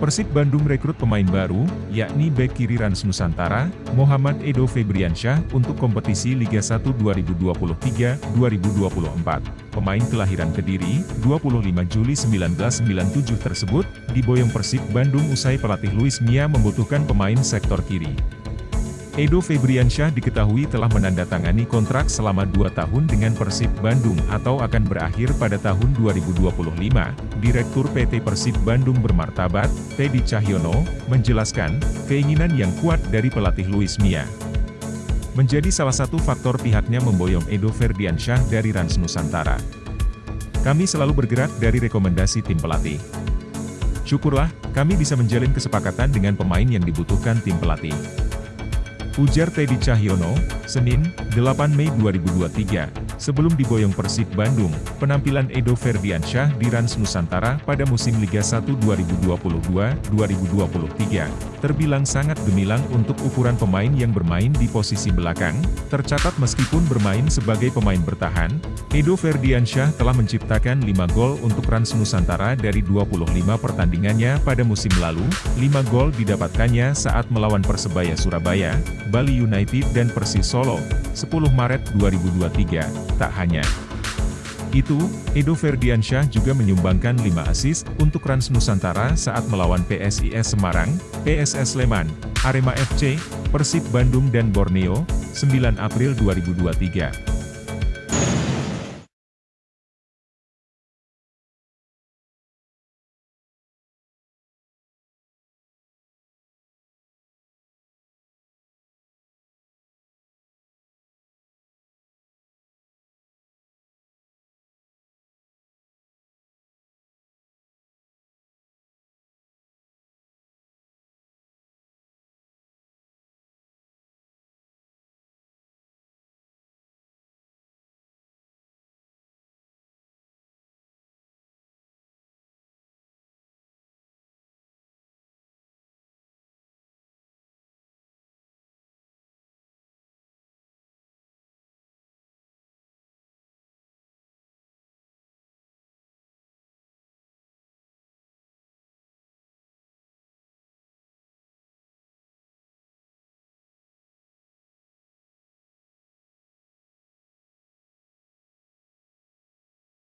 Persib Bandung rekrut pemain baru, yakni bek kiri Rans Nusantara, Muhammad Edo Febriansyah untuk kompetisi Liga 1 2023-2024. Pemain kelahiran Kediri, 25 Juli 1997 tersebut, diboyong Persib Bandung usai pelatih Luis Mia membutuhkan pemain sektor kiri. Edo Febriansyah diketahui telah menandatangani kontrak selama dua tahun dengan Persib Bandung atau akan berakhir pada tahun 2025. Direktur PT Persib Bandung bermartabat, Teddy Cahyono, menjelaskan, keinginan yang kuat dari pelatih Luis Mia. Menjadi salah satu faktor pihaknya memboyong Edo Ferdiansyah dari Rans Nusantara. Kami selalu bergerak dari rekomendasi tim pelatih. Syukurlah, kami bisa menjalin kesepakatan dengan pemain yang dibutuhkan tim pelatih. Ujar Teddy Cahyono, Senin, 8 Mei 2023. Sebelum diboyong Persib Bandung, penampilan Edo Ferdiansyah di Rans Nusantara pada musim Liga 1 2022-2023, terbilang sangat gemilang untuk ukuran pemain yang bermain di posisi belakang, tercatat meskipun bermain sebagai pemain bertahan, Edo Ferdiansyah telah menciptakan 5 gol untuk Rans Nusantara dari 25 pertandingannya pada musim lalu, 5 gol didapatkannya saat melawan Persebaya Surabaya, Bali United dan Persis Solo, 10 Maret 2023. Tak hanya itu, Edo Ferdiansyah juga menyumbangkan 5 asis untuk Rans Nusantara saat melawan PSIS Semarang, PSS Sleman, Arema FC, Persib Bandung dan Borneo, 9 April 2023.